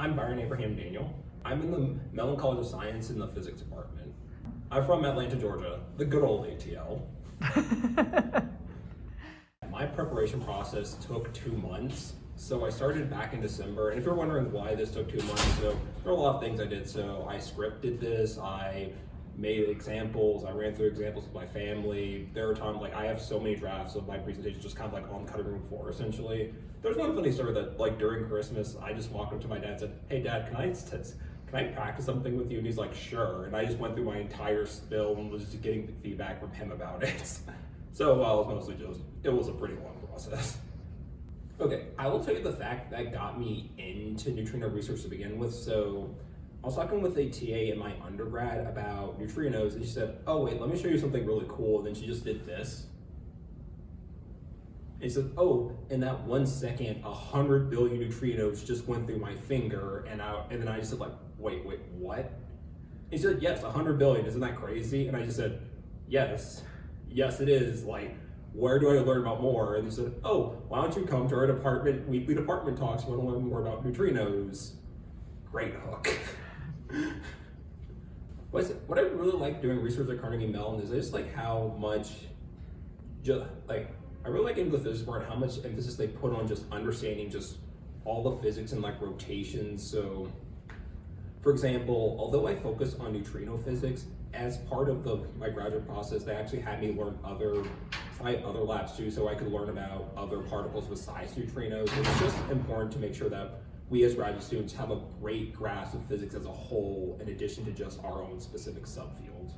I'm Byron Abraham Daniel. I'm in the Mellon College of Science in the physics department. I'm from Atlanta, Georgia, the good old ATL. My preparation process took two months. So I started back in December, and if you're wondering why this took two months, so there are a lot of things I did. So I scripted this, I made examples, I ran through examples with my family. There are times like I have so many drafts of my presentation just kind of like on cutting room floor essentially. There's one funny story that like during Christmas, I just walked up to my dad and said, Hey dad, can I can I practice something with you? And he's like, sure. And I just went through my entire spill and was just getting feedback from him about it. so well, it was mostly just, it was a pretty long process. Okay, I will tell you the fact that got me into neutrino research to begin with. So I was talking with a TA in my undergrad about neutrinos, and she said, oh wait, let me show you something really cool. And then she just did this. And he said, oh, in that one second, a hundred billion neutrinos just went through my finger. And I, and then I just said like, wait, wait, what? He said, yes, a hundred billion, isn't that crazy? And I just said, yes, yes, it is. Like, where do I learn about more? And they said, oh, why don't you come to our department, weekly department talks, you want to learn more about neutrinos. Great hook. What I really like doing research at Carnegie Mellon is just like how much, just like, I really like into the physics part, how much emphasis they put on just understanding just all the physics and like rotations. So for example, although I focus on neutrino physics, as part of the my graduate process, they actually had me learn other try other labs too, so I could learn about other particles besides neutrinos. It's just important to make sure that we as graduate students have a great grasp of physics as a whole, in addition to just our own specific subfield.